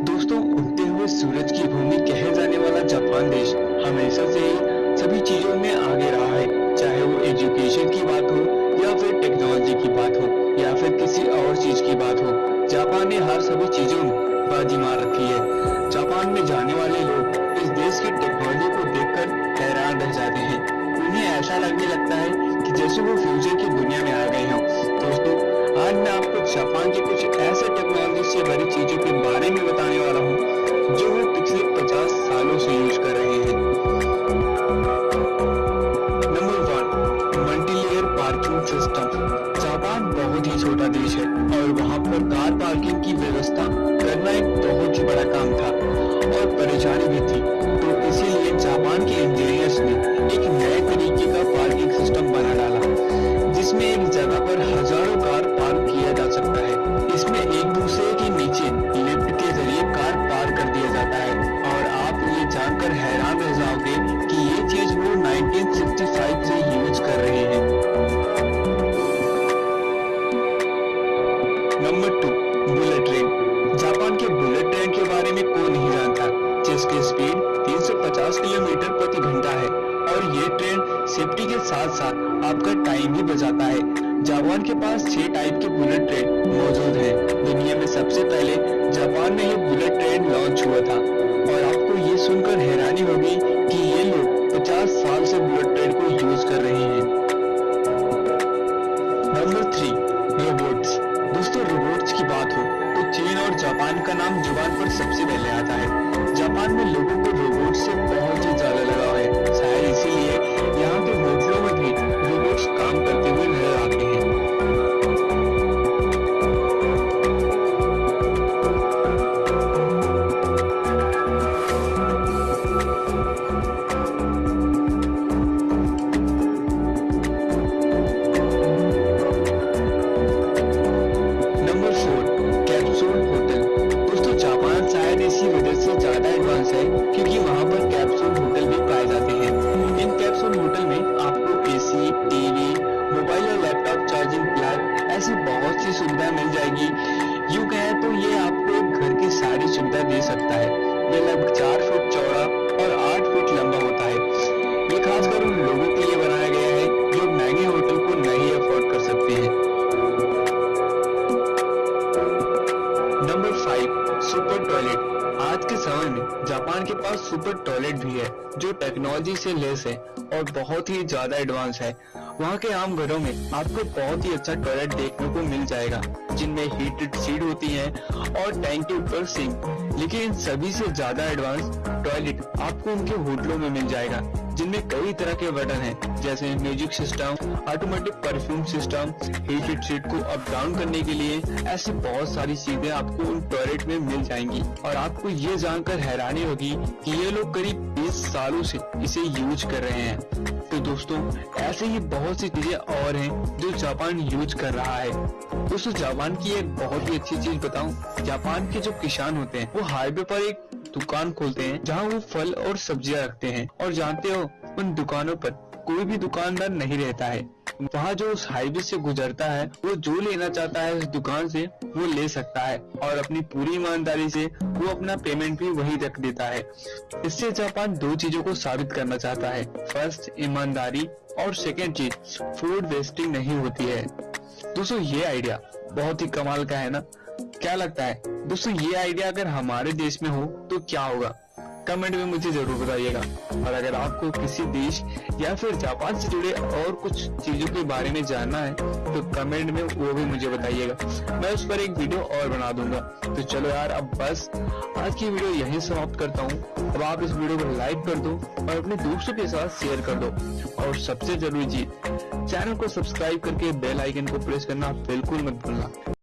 दोस्तों उगते हुए सूरज की भूमि कहे जाने वाला जापान देश हमेशा से ही सभी चीज़ों में आगे रहा है। चाहे वो एजुकेशन की बात हो या फिर टेक्नोलॉजी की बात हो या फिर किसी और चीज़ की बात हो, जापान ने हर सभी चीज़ों में बाजी मार रखी है। जापान में जाने वाले लोग इस देश की टेक्नोलॉजी को देखकर हैरान रह जाते हैं। उन्हें ऐसा लगने लगता है कि जैसे वो फ्यूचर की दुनिया में आ गए हों। दोस्तों आज मैं आपको जापान की कुछ ऐसे टेक्नोलॉजी से भरी चीज़ों के बारे में बताने वाला हूँ, जो वो पिछले 50 सालों से यूज़ कर रहे हैं। Number one multilayer parking system Japan बहुत ही छोटा देश है और वहाँ पर कार पार्किंग की व्यवस्था करना एक बहुत ही बड़ा काम था और परेशानी भी थी। साथ आपका टाइम भी बचाता है। जापान के पास छह टाइप के बुलेट ट्रेन मौजूद हैं। दुनिया में सबसे पहले जापान में ये बुलेट ट्रेन लॉन्च हुआ था। और आपको ये सुनकर हैरानी होगी कि ये लोग 50 साल से बुलेट ट्रेन को यूज़ कर रहे हैं। नंबर थ्री रोबोट्स दोस्तों रोबोट्स की बात हो तो चीन और जापान का नाम ज़ुबान पर सबसे पहले आता है। जापान में लोगों को सुविधा दे सकता है। ये लगभग चार फुट चौड़ा और आठ फुट लंबा होता है। ये खासकर उन लोगों के लिए बनाया गया है जो महँगे होटल को नहीं अफोर्ड कर सकते हैं। नंबर फाइव सुपर टॉयलेट आज के समय में जापान के पास सुपर टॉयलेट भी है, जो टेक्नोलॉजी से लेस है और बहुत ही ज़्यादा एडवांस है। वहाँ के आम घरों में आपको बहुत ही अच्छा टॉयलेट देखने को मिल जाएगा, जिनमें हीटेड सीट होती है और टैंक के ऊपर सिंक लेकिन सभी से ज़्यादा एडवांस टॉयलेट आपको उनके होटलों में मिल जाएगा। जिनमें कई तरह के बटन हैं, जैसे music system automatic perfume system heated seat को अप डाउन करने के लिए, ऐसी बहुत सारी चीज़ें आपको उन टॉयलेट में मिल जाएँगी। और आपको ये जानकर हैरानी होगी कि ये लोग करीब 20 सालों से इसे यूज़ कर रहे हैं। तो दोस्तों, ऐसे ही बहुत सी चीज़ें और हैं जो जापान यूज़ कर रहा है। दोस्तों, जापान की एक बहुत ही अच्छी चीज़ बताऊँ। जापान के जो किसान होते हैं, वो हाईवे पर एक दुकान खोलते हैं, जहाँ वो फल और सब्ज़ियाँ रखते हैं। और जानते हो, उन दुकानों पर कोई भी दुकानदार नहीं रहता है। वहाँ जो उस हाईवे से गुजरता है, वो जो लेना चाहता है उस दुकान से, वो ले सकता है। और अपनी पूरी ईमानदारी से वो अपना पेमेंट भी वही रख देता है। इससे जापान दो चीज़ों को साबित करना चाहता है। फ़र्स्ट ईमानदारी और सेकेंड चीज़ फ़ूड वेस्टिंग नहीं होती है। दोस्तों, ये आइडिया बहुत ही कमाल का है ना? क्या लगता है? दोस्तों, ये आइडिया अगर हमारे देश में हो तो क्या होगा? कमेंट में मुझे ज़रूर बताइएगा। और अगर आपको किसी देश या फिर जापान से जुड़े और कुछ चीज़ों के बारे में जानना है तो कमेंट में वो भी मुझे बताइएगा। मैं उस पर एक वीडियो और बना दूँगा। तो चलो यार, अब बस आज की वीडियो यहीं समाप्त करता हूँ। अब आप इस वीडियो को लाइक कर दो और अपने दोस्तों के साथ शेयर कर दो। और सबसे ज़रूरी चीज़ चैनल को सब्सक्राइब करके बेल आइकन को प्रेस करना बिल्कुल मत भूलना।